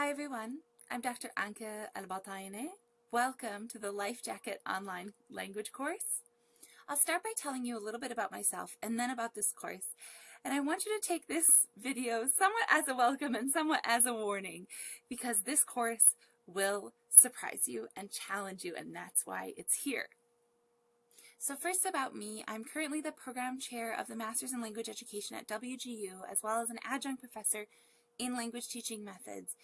Hi everyone, I'm Dr. Anke Al-Bataineh. Welcome to the Life Jacket online language course. I'll start by telling you a little bit about myself and then about this course. And I want you to take this video somewhat as a welcome and somewhat as a warning because this course will surprise you and challenge you and that's why it's here. So first about me, I'm currently the program chair of the Masters in Language Education at WGU as well as an adjunct professor in language teaching methods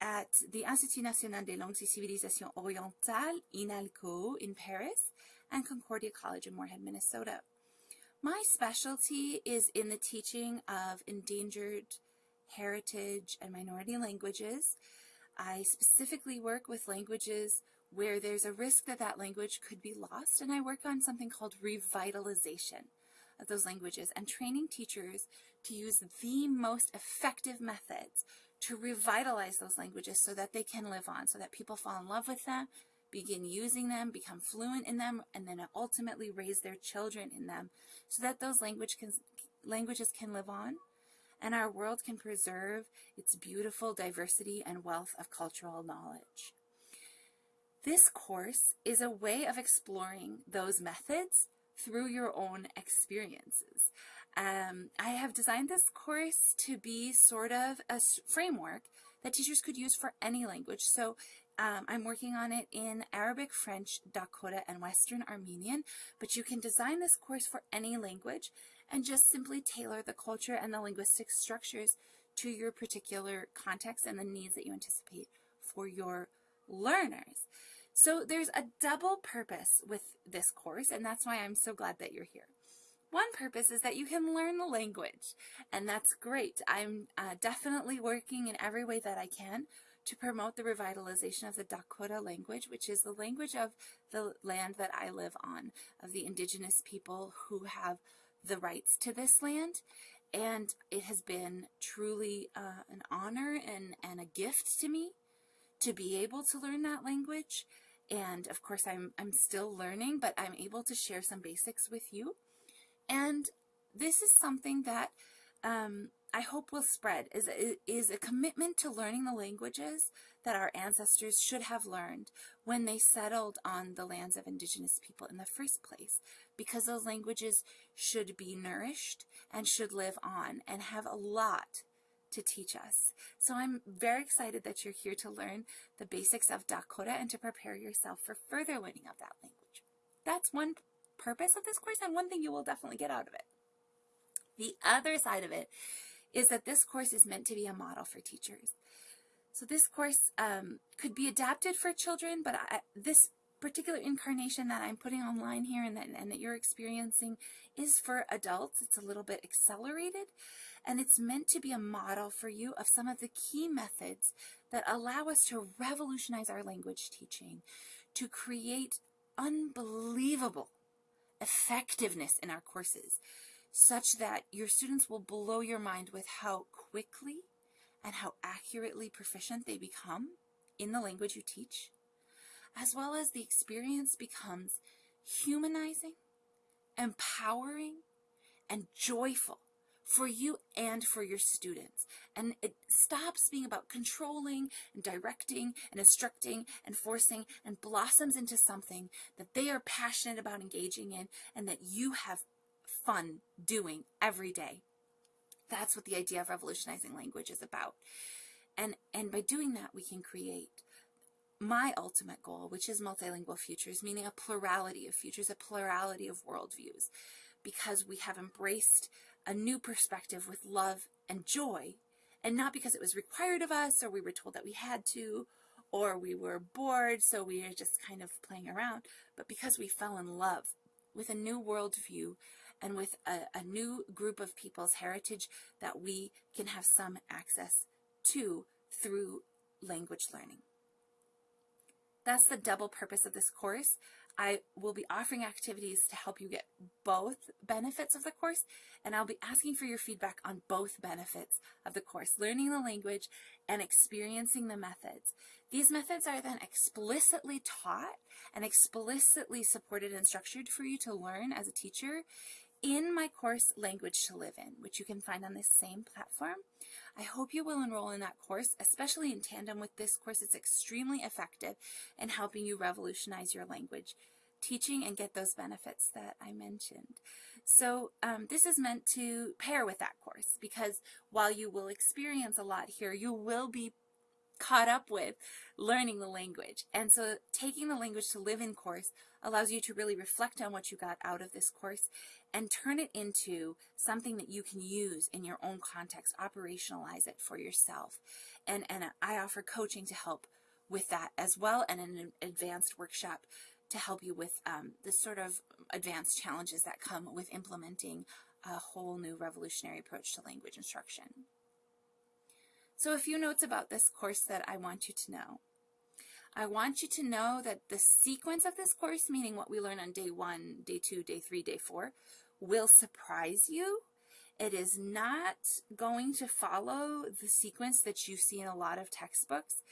at the Institut National des Langues et Civilisations Orientales, INALCO, in Paris, and Concordia College in Moorhead, Minnesota. My specialty is in the teaching of endangered heritage and minority languages. I specifically work with languages where there's a risk that that language could be lost, and I work on something called revitalization of those languages and training teachers to use the most effective methods to revitalize those languages so that they can live on, so that people fall in love with them, begin using them, become fluent in them, and then ultimately raise their children in them so that those language can, languages can live on and our world can preserve its beautiful diversity and wealth of cultural knowledge. This course is a way of exploring those methods through your own experiences. Um, I have designed this course to be sort of a framework that teachers could use for any language. So um, I'm working on it in Arabic, French, Dakota, and Western Armenian, but you can design this course for any language and just simply tailor the culture and the linguistic structures to your particular context and the needs that you anticipate for your learners. So there's a double purpose with this course, and that's why I'm so glad that you're here. One purpose is that you can learn the language, and that's great. I'm uh, definitely working in every way that I can to promote the revitalization of the Dakota language, which is the language of the land that I live on, of the indigenous people who have the rights to this land. And it has been truly uh, an honor and, and a gift to me to be able to learn that language. And of course, I'm, I'm still learning, but I'm able to share some basics with you. And this is something that um, I hope will spread is, is a commitment to learning the languages that our ancestors should have learned when they settled on the lands of indigenous people in the first place because those languages should be nourished and should live on and have a lot to teach us. So I'm very excited that you're here to learn the basics of Dakota and to prepare yourself for further learning of that language. That's one purpose of this course and one thing you will definitely get out of it. The other side of it is that this course is meant to be a model for teachers. So this course um, could be adapted for children, but I, this particular incarnation that I'm putting online here and that, and that you're experiencing is for adults. It's a little bit accelerated and it's meant to be a model for you of some of the key methods that allow us to revolutionize our language teaching, to create unbelievable effectiveness in our courses such that your students will blow your mind with how quickly and how accurately proficient they become in the language you teach, as well as the experience becomes humanizing, empowering, and joyful for you and for your students. And it stops being about controlling and directing and instructing and forcing and blossoms into something that they are passionate about engaging in and that you have fun doing every day. That's what the idea of revolutionizing language is about. And, and by doing that, we can create my ultimate goal, which is multilingual futures, meaning a plurality of futures, a plurality of worldviews, because we have embraced a new perspective with love and joy, and not because it was required of us or we were told that we had to, or we were bored, so we are just kind of playing around, but because we fell in love with a new worldview and with a, a new group of people's heritage that we can have some access to through language learning. That's the double purpose of this course. I will be offering activities to help you get both benefits of the course, and I'll be asking for your feedback on both benefits of the course, learning the language and experiencing the methods. These methods are then explicitly taught and explicitly supported and structured for you to learn as a teacher in my course, Language to Live In, which you can find on this same platform. I hope you will enroll in that course, especially in tandem with this course. It's extremely effective in helping you revolutionize your language teaching and get those benefits that I mentioned. So um, this is meant to pair with that course because while you will experience a lot here, you will be caught up with learning the language. And so taking the language to live in course allows you to really reflect on what you got out of this course and turn it into something that you can use in your own context, operationalize it for yourself. And, and I offer coaching to help with that as well and an advanced workshop to help you with um, the sort of advanced challenges that come with implementing a whole new revolutionary approach to language instruction. So a few notes about this course that I want you to know. I want you to know that the sequence of this course, meaning what we learn on day one, day two, day three, day four, will surprise you. It is not going to follow the sequence that you see in a lot of textbooks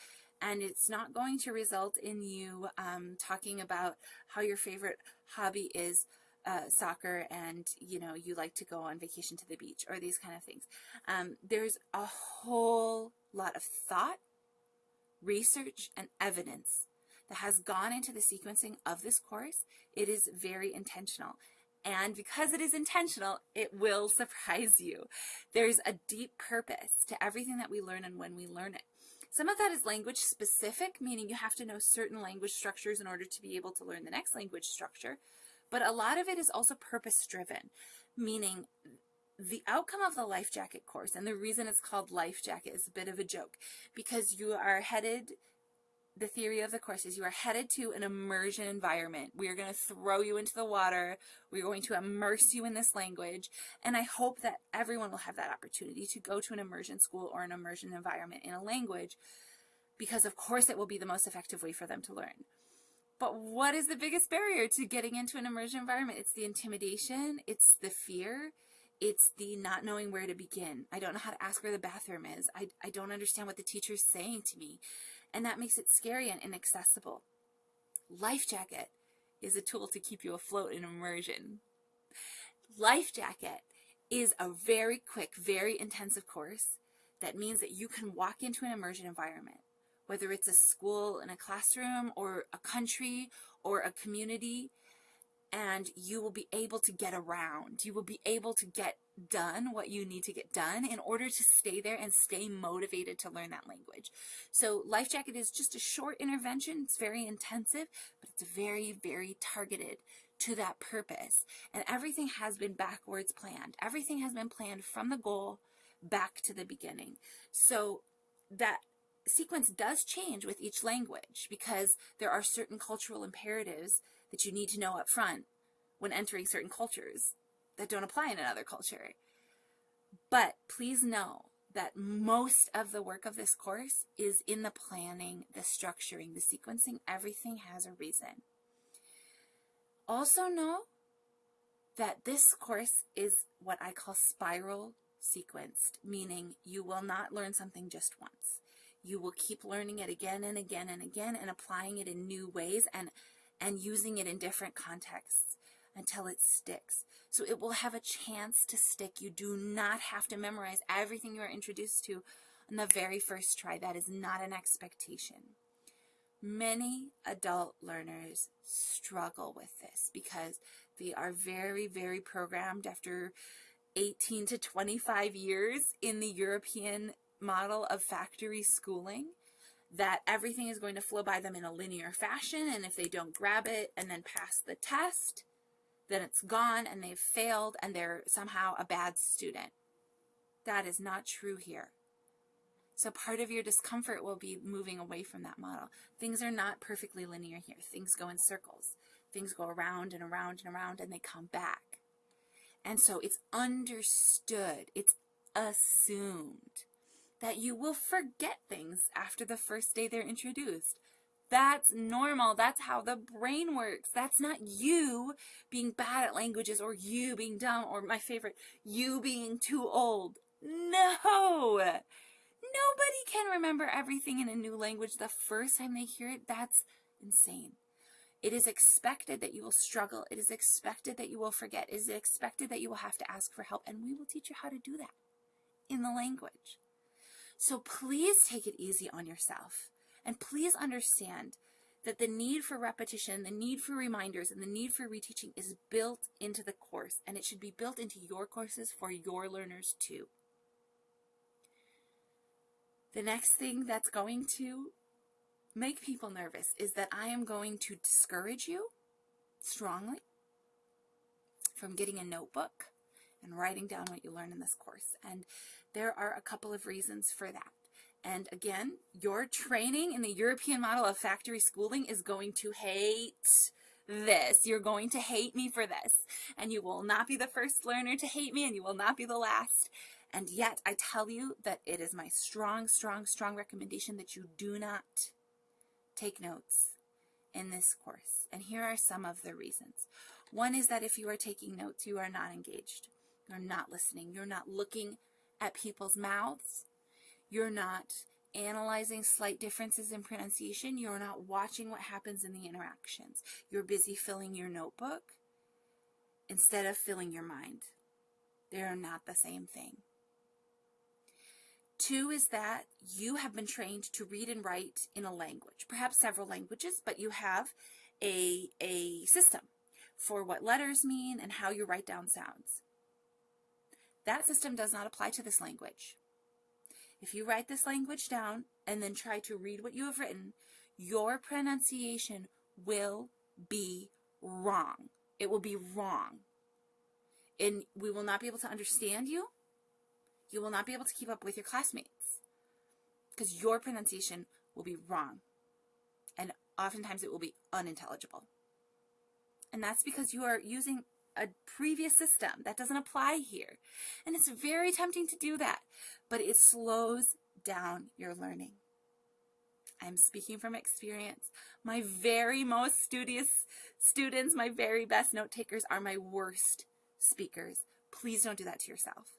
and it's not going to result in you um, talking about how your favorite hobby is uh, soccer and you know you like to go on vacation to the beach or these kind of things. Um, there's a whole lot of thought, research, and evidence that has gone into the sequencing of this course. It is very intentional. And because it is intentional, it will surprise you. There's a deep purpose to everything that we learn and when we learn it. Some of that is language specific, meaning you have to know certain language structures in order to be able to learn the next language structure. But a lot of it is also purpose driven, meaning the outcome of the life jacket course and the reason it's called life jacket is a bit of a joke because you are headed the theory of the course is you are headed to an immersion environment. We are going to throw you into the water. We're going to immerse you in this language. And I hope that everyone will have that opportunity to go to an immersion school or an immersion environment in a language because of course it will be the most effective way for them to learn. But what is the biggest barrier to getting into an immersion environment? It's the intimidation. It's the fear. It's the not knowing where to begin. I don't know how to ask where the bathroom is. I, I don't understand what the teacher's saying to me and that makes it scary and inaccessible. Life Jacket is a tool to keep you afloat in immersion. Life Jacket is a very quick, very intensive course that means that you can walk into an immersion environment, whether it's a school in a classroom or a country or a community, and you will be able to get around. You will be able to get done what you need to get done in order to stay there and stay motivated to learn that language. So Life Jacket is just a short intervention. It's very intensive, but it's very, very targeted to that purpose. And everything has been backwards planned. Everything has been planned from the goal back to the beginning. So that sequence does change with each language because there are certain cultural imperatives that you need to know up front when entering certain cultures that don't apply in another culture. But please know that most of the work of this course is in the planning, the structuring, the sequencing. Everything has a reason. Also know that this course is what I call spiral sequenced, meaning you will not learn something just once. You will keep learning it again and again and again and applying it in new ways and, and using it in different contexts until it sticks. So it will have a chance to stick. You do not have to memorize everything you are introduced to on the very first try. That is not an expectation. Many adult learners struggle with this because they are very, very programmed after 18 to 25 years in the European model of factory schooling that everything is going to flow by them in a linear fashion and if they don't grab it and then pass the test then it's gone and they've failed and they're somehow a bad student. That is not true here. So part of your discomfort will be moving away from that model. Things are not perfectly linear here. Things go in circles. Things go around and around and around and they come back. And so it's understood, it's assumed that you will forget things after the first day they're introduced. That's normal. That's how the brain works. That's not you being bad at languages or you being dumb or my favorite, you being too old. No! Nobody can remember everything in a new language the first time they hear it. That's insane. It is expected that you will struggle. It is expected that you will forget. It is expected that you will have to ask for help, and we will teach you how to do that in the language. So please take it easy on yourself, and please understand that the need for repetition, the need for reminders, and the need for reteaching is built into the course, and it should be built into your courses for your learners too. The next thing that's going to make people nervous is that I am going to discourage you strongly from getting a notebook and writing down what you learn in this course. And there are a couple of reasons for that. And again, your training in the European model of factory schooling is going to hate this. You're going to hate me for this. And you will not be the first learner to hate me and you will not be the last. And yet I tell you that it is my strong, strong, strong recommendation that you do not take notes in this course. And here are some of the reasons. One is that if you are taking notes, you are not engaged. You're not listening. You're not looking at people's mouths. You're not analyzing slight differences in pronunciation. You're not watching what happens in the interactions. You're busy filling your notebook instead of filling your mind. They are not the same thing. Two is that you have been trained to read and write in a language, perhaps several languages, but you have a, a system for what letters mean and how you write down sounds. That system does not apply to this language. If you write this language down and then try to read what you have written, your pronunciation will be wrong. It will be wrong. And we will not be able to understand you you will not be able to keep up with your classmates because your pronunciation will be wrong. And oftentimes it will be unintelligible. And that's because you are using a previous system that doesn't apply here. And it's very tempting to do that, but it slows down your learning. I'm speaking from experience. My very most studious students, my very best note takers are my worst speakers. Please don't do that to yourself.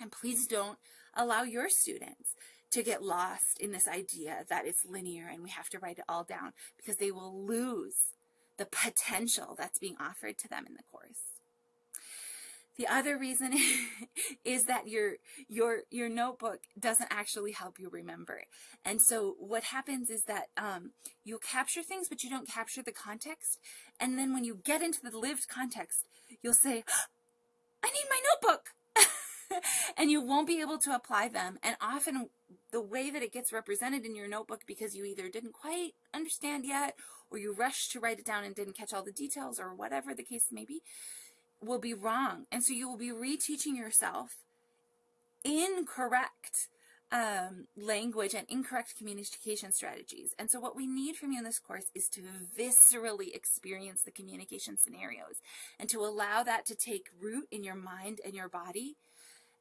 And please don't allow your students to get lost in this idea that it's linear and we have to write it all down because they will lose the potential that's being offered to them in the course. The other reason is that your your your notebook doesn't actually help you remember. And so what happens is that um, you'll capture things, but you don't capture the context. And then when you get into the lived context, you'll say, I need my notebook. and you won't be able to apply them. And often the way that it gets represented in your notebook because you either didn't quite understand yet or you rushed to write it down and didn't catch all the details or whatever the case may be will be wrong. And so you will be reteaching yourself incorrect um, language and incorrect communication strategies. And so what we need from you in this course is to viscerally experience the communication scenarios and to allow that to take root in your mind and your body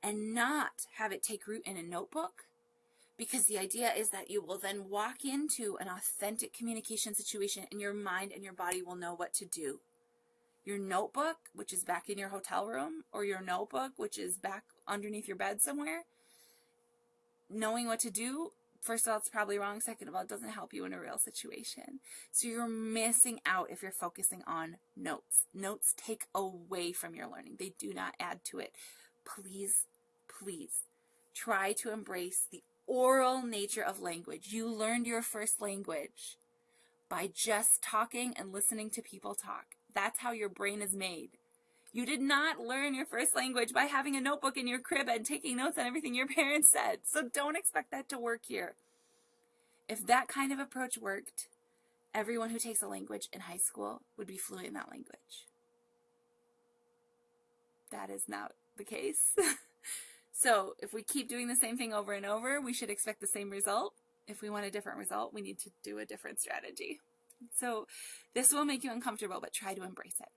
and not have it take root in a notebook because the idea is that you will then walk into an authentic communication situation and your mind and your body will know what to do. Your notebook, which is back in your hotel room, or your notebook, which is back underneath your bed somewhere, knowing what to do, first of all, it's probably wrong. Second of all, it doesn't help you in a real situation. So you're missing out if you're focusing on notes. Notes take away from your learning. They do not add to it. Please please try to embrace the oral nature of language. You learned your first language by just talking and listening to people talk. That's how your brain is made. You did not learn your first language by having a notebook in your crib and taking notes on everything your parents said. So don't expect that to work here. If that kind of approach worked, everyone who takes a language in high school would be fluent in that language. That is not the case. So if we keep doing the same thing over and over, we should expect the same result. If we want a different result, we need to do a different strategy. So this will make you uncomfortable, but try to embrace it.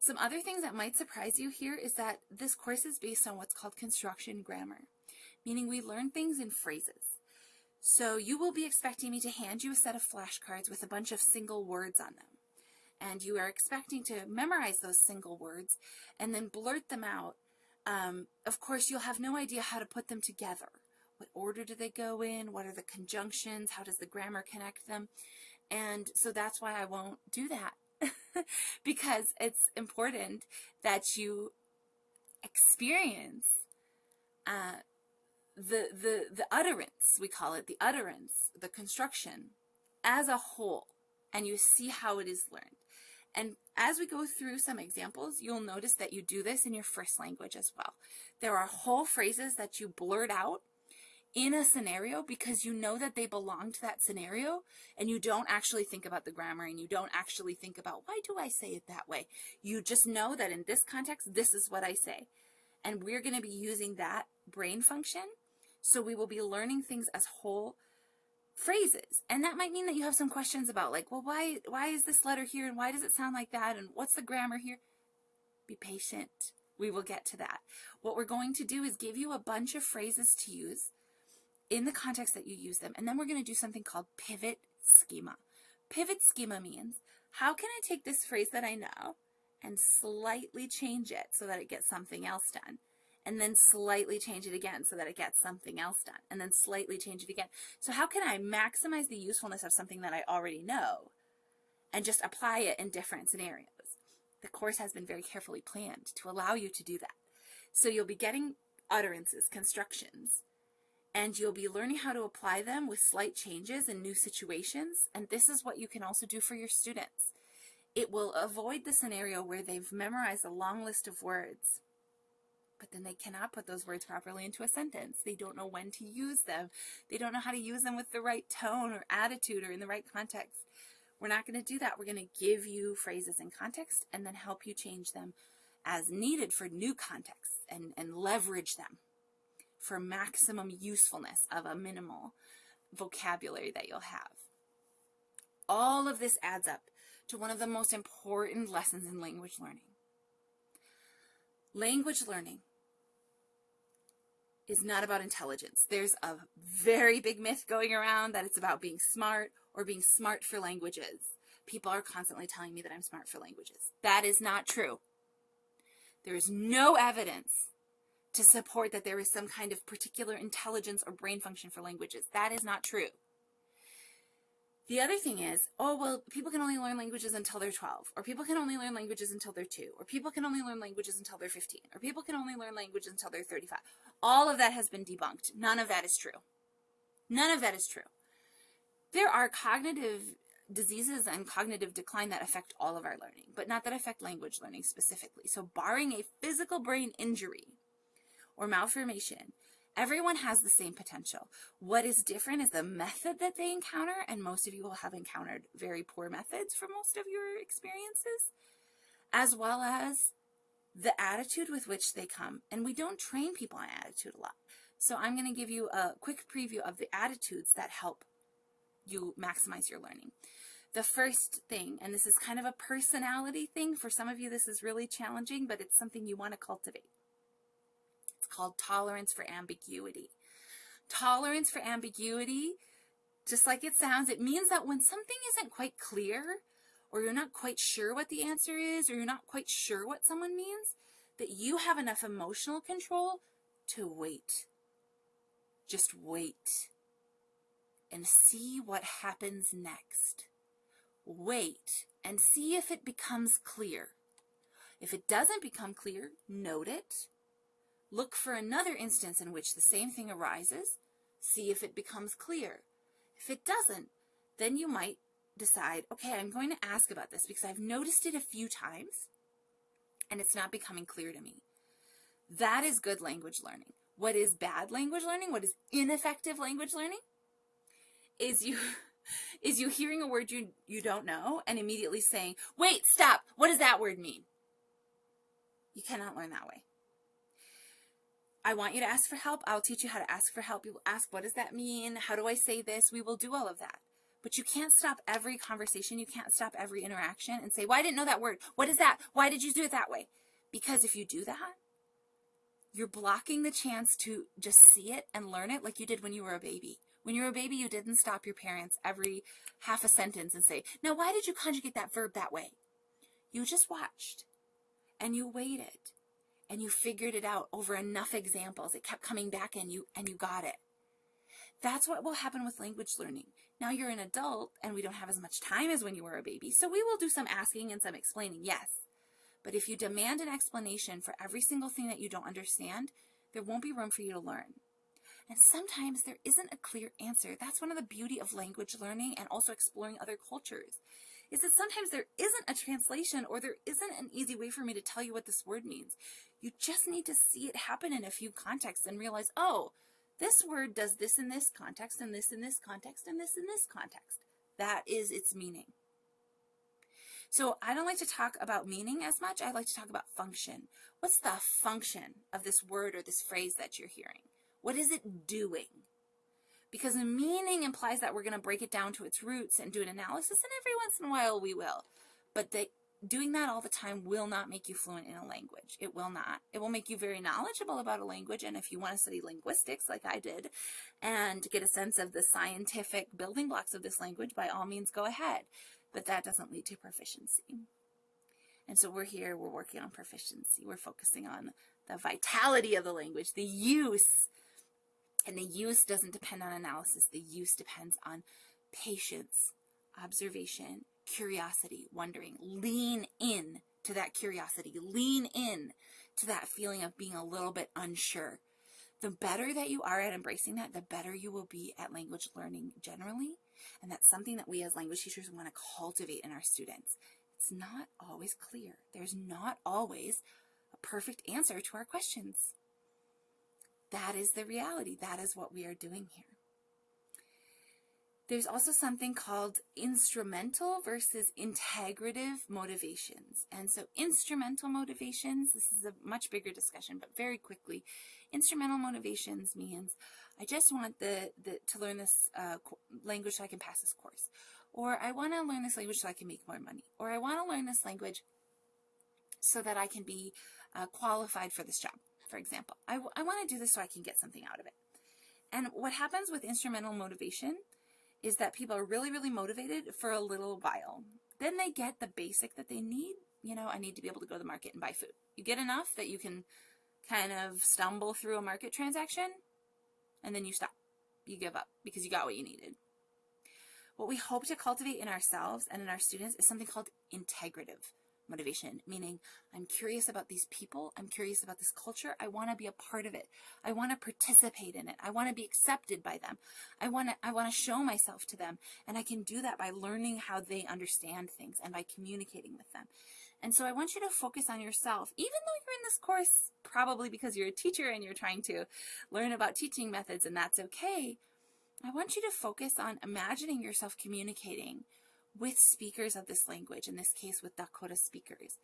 Some other things that might surprise you here is that this course is based on what's called construction grammar, meaning we learn things in phrases. So you will be expecting me to hand you a set of flashcards with a bunch of single words on them. And you are expecting to memorize those single words and then blurt them out um, of course, you'll have no idea how to put them together. What order do they go in? What are the conjunctions? How does the grammar connect them? And so that's why I won't do that. because it's important that you experience uh, the, the, the utterance, we call it the utterance, the construction, as a whole, and you see how it is learned. And as we go through some examples, you'll notice that you do this in your first language as well. There are whole phrases that you blurt out in a scenario because you know that they belong to that scenario and you don't actually think about the grammar and you don't actually think about why do I say it that way. You just know that in this context, this is what I say. And we're going to be using that brain function. So we will be learning things as whole phrases. And that might mean that you have some questions about like, well, why, why is this letter here and why does it sound like that? And what's the grammar here? Be patient. We will get to that. What we're going to do is give you a bunch of phrases to use in the context that you use them. And then we're going to do something called pivot schema. Pivot schema means how can I take this phrase that I know and slightly change it so that it gets something else done? And then slightly change it again so that it gets something else done. And then slightly change it again. So how can I maximize the usefulness of something that I already know and just apply it in different scenarios? The course has been very carefully planned to allow you to do that. So you'll be getting utterances, constructions, and you'll be learning how to apply them with slight changes in new situations. And this is what you can also do for your students. It will avoid the scenario where they've memorized a long list of words, but then they cannot put those words properly into a sentence. They don't know when to use them. They don't know how to use them with the right tone or attitude or in the right context. We're not going to do that. We're going to give you phrases in context and then help you change them as needed for new contexts and, and leverage them for maximum usefulness of a minimal vocabulary that you'll have. All of this adds up to one of the most important lessons in language learning. Language learning is not about intelligence. There's a very big myth going around that it's about being smart or being smart for languages. People are constantly telling me that I'm smart for languages. That is not true. There is no evidence to support that there is some kind of particular intelligence or brain function for languages. That is not true. The other thing is, oh, well, people can only learn languages until they're 12, or people can only learn languages until they're 2, or people can only learn languages until they're 15, or people can only learn languages until they're 35. All of that has been debunked. None of that is true. None of that is true. There are cognitive diseases and cognitive decline that affect all of our learning, but not that affect language learning specifically. So barring a physical brain injury, or malformation, everyone has the same potential. What is different is the method that they encounter, and most of you will have encountered very poor methods for most of your experiences, as well as the attitude with which they come. And we don't train people on attitude a lot. So I'm going to give you a quick preview of the attitudes that help you maximize your learning. The first thing, and this is kind of a personality thing, for some of you this is really challenging, but it's something you want to cultivate called tolerance for ambiguity. Tolerance for ambiguity, just like it sounds, it means that when something isn't quite clear, or you're not quite sure what the answer is, or you're not quite sure what someone means, that you have enough emotional control to wait. Just wait and see what happens next. Wait and see if it becomes clear. If it doesn't become clear, note it Look for another instance in which the same thing arises. See if it becomes clear. If it doesn't, then you might decide, okay, I'm going to ask about this because I've noticed it a few times and it's not becoming clear to me. That is good language learning. What is bad language learning? What is ineffective language learning? Is you is you hearing a word you you don't know and immediately saying, "Wait, stop. What does that word mean?" You cannot learn that way. I want you to ask for help. I'll teach you how to ask for help. You will ask, what does that mean? How do I say this? We will do all of that. But you can't stop every conversation. You can't stop every interaction and say, well, I didn't know that word. What is that? Why did you do it that way? Because if you do that, you're blocking the chance to just see it and learn it like you did when you were a baby. When you were a baby, you didn't stop your parents every half a sentence and say, now why did you conjugate that verb that way? You just watched and you waited and you figured it out over enough examples. It kept coming back and you and you got it. That's what will happen with language learning. Now you're an adult and we don't have as much time as when you were a baby, so we will do some asking and some explaining, yes. But if you demand an explanation for every single thing that you don't understand, there won't be room for you to learn. And sometimes there isn't a clear answer. That's one of the beauty of language learning and also exploring other cultures. Is that sometimes there isn't a translation or there isn't an easy way for me to tell you what this word means. You just need to see it happen in a few contexts and realize, oh, this word does this in this context and this in this context and this in this context. That is its meaning. So I don't like to talk about meaning as much. I like to talk about function. What's the function of this word or this phrase that you're hearing? What is it doing? Because the meaning implies that we're going to break it down to its roots and do an analysis, and every once in a while we will. But the, doing that all the time will not make you fluent in a language. It will not. It will make you very knowledgeable about a language, and if you want to study linguistics like I did and get a sense of the scientific building blocks of this language, by all means go ahead. But that doesn't lead to proficiency. And so we're here, we're working on proficiency. We're focusing on the vitality of the language, the use and the use doesn't depend on analysis. The use depends on patience, observation, curiosity, wondering. Lean in to that curiosity. Lean in to that feeling of being a little bit unsure. The better that you are at embracing that, the better you will be at language learning generally. And that's something that we as language teachers want to cultivate in our students. It's not always clear. There's not always a perfect answer to our questions. That is the reality. That is what we are doing here. There's also something called instrumental versus integrative motivations. And so instrumental motivations, this is a much bigger discussion, but very quickly, instrumental motivations means I just want the, the to learn this uh, language so I can pass this course. Or I want to learn this language so I can make more money. Or I want to learn this language so that I can be uh, qualified for this job for example. I, I want to do this so I can get something out of it. And what happens with instrumental motivation is that people are really, really motivated for a little while. Then they get the basic that they need. You know, I need to be able to go to the market and buy food. You get enough that you can kind of stumble through a market transaction and then you stop. You give up because you got what you needed. What we hope to cultivate in ourselves and in our students is something called integrative motivation, meaning I'm curious about these people. I'm curious about this culture. I want to be a part of it. I want to participate in it. I want to be accepted by them. I want to, I want to show myself to them. And I can do that by learning how they understand things and by communicating with them. And so I want you to focus on yourself, even though you're in this course, probably because you're a teacher and you're trying to learn about teaching methods and that's okay. I want you to focus on imagining yourself communicating with speakers of this language, in this case with Dakota speakers.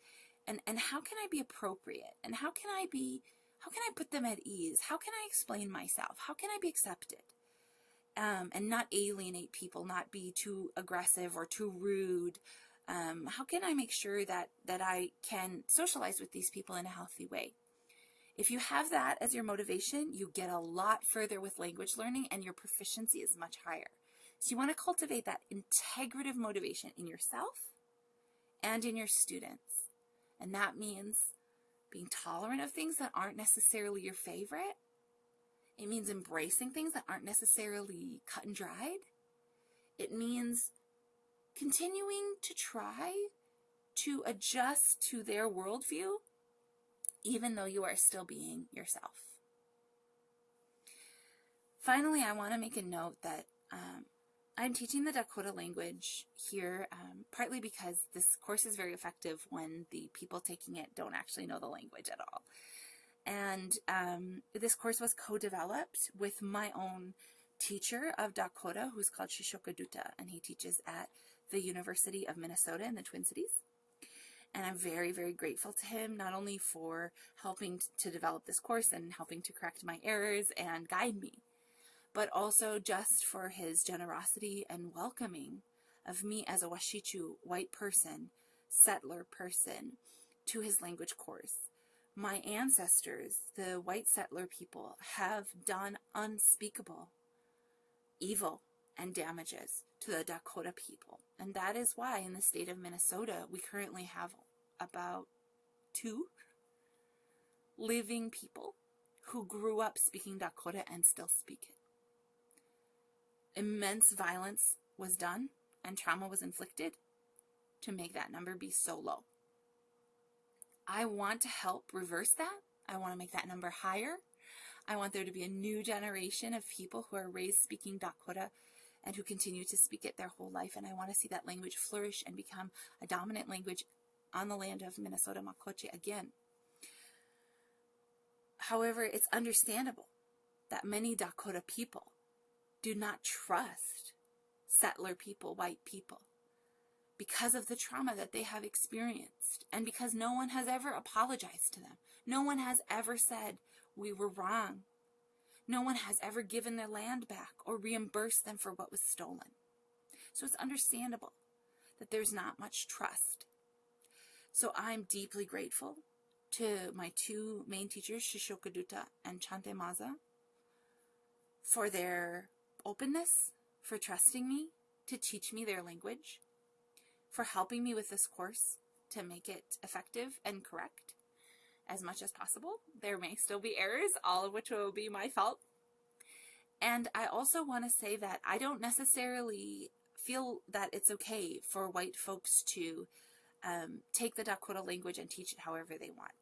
And, and how can I be appropriate? And how can I be, how can I put them at ease? How can I explain myself? How can I be accepted? Um, and not alienate people, not be too aggressive or too rude. Um, how can I make sure that, that I can socialize with these people in a healthy way? If you have that as your motivation, you get a lot further with language learning and your proficiency is much higher. So you want to cultivate that integrative motivation in yourself and in your students. And that means being tolerant of things that aren't necessarily your favorite. It means embracing things that aren't necessarily cut and dried. It means continuing to try to adjust to their worldview, even though you are still being yourself. Finally, I want to make a note that um, I'm teaching the Dakota language here um, partly because this course is very effective when the people taking it don't actually know the language at all. And um, this course was co-developed with my own teacher of Dakota, who's called Shishoka Duta, and he teaches at the University of Minnesota in the Twin Cities. And I'm very, very grateful to him, not only for helping to develop this course and helping to correct my errors and guide me, but also just for his generosity and welcoming of me as a Washichu white person, settler person, to his language course. My ancestors, the white settler people, have done unspeakable evil and damages to the Dakota people. And that is why in the state of Minnesota, we currently have about two living people who grew up speaking Dakota and still speak it. Immense violence was done and trauma was inflicted to make that number be so low. I want to help reverse that. I want to make that number higher. I want there to be a new generation of people who are raised speaking Dakota and who continue to speak it their whole life. And I want to see that language flourish and become a dominant language on the land of Minnesota Makoche again. However, it's understandable that many Dakota people do not trust settler people, white people, because of the trauma that they have experienced and because no one has ever apologized to them. No one has ever said, we were wrong. No one has ever given their land back or reimbursed them for what was stolen. So it's understandable that there's not much trust. So I'm deeply grateful to my two main teachers, Shishoka Duta and Chante Maza, for their openness, for trusting me to teach me their language, for helping me with this course to make it effective and correct as much as possible. There may still be errors, all of which will be my fault. And I also want to say that I don't necessarily feel that it's okay for white folks to um, take the Dakota language and teach it however they want.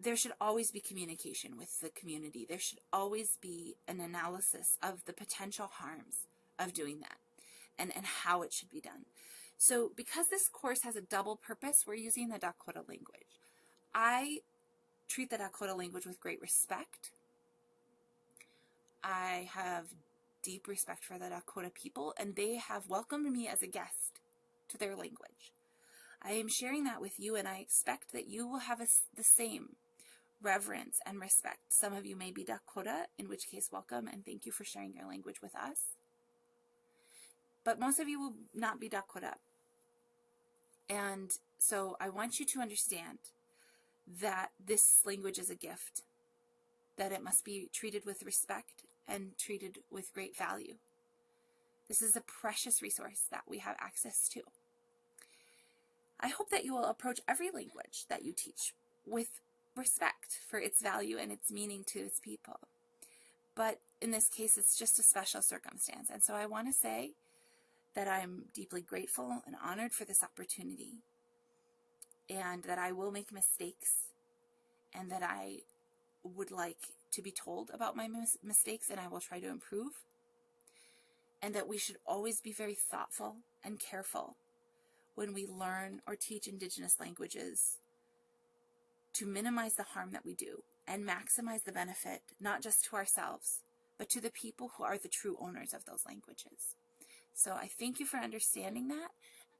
There should always be communication with the community. There should always be an analysis of the potential harms of doing that and, and how it should be done. So because this course has a double purpose, we're using the Dakota language. I treat the Dakota language with great respect. I have deep respect for the Dakota people, and they have welcomed me as a guest to their language. I am sharing that with you, and I expect that you will have a, the same reverence and respect. Some of you may be Dakota, in which case, welcome, and thank you for sharing your language with us. But most of you will not be Dakota. And so I want you to understand that this language is a gift, that it must be treated with respect and treated with great value. This is a precious resource that we have access to. I hope that you will approach every language that you teach with respect for its value and its meaning to its people. But in this case, it's just a special circumstance. And so I want to say that I'm deeply grateful and honored for this opportunity and that I will make mistakes and that I would like to be told about my mis mistakes and I will try to improve. And that we should always be very thoughtful and careful when we learn or teach Indigenous languages to minimize the harm that we do and maximize the benefit, not just to ourselves, but to the people who are the true owners of those languages. So I thank you for understanding that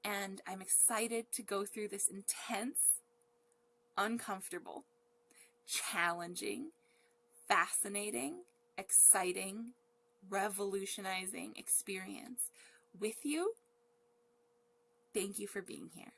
and I'm excited to go through this intense, uncomfortable, challenging, fascinating, exciting, revolutionizing experience with you. Thank you for being here.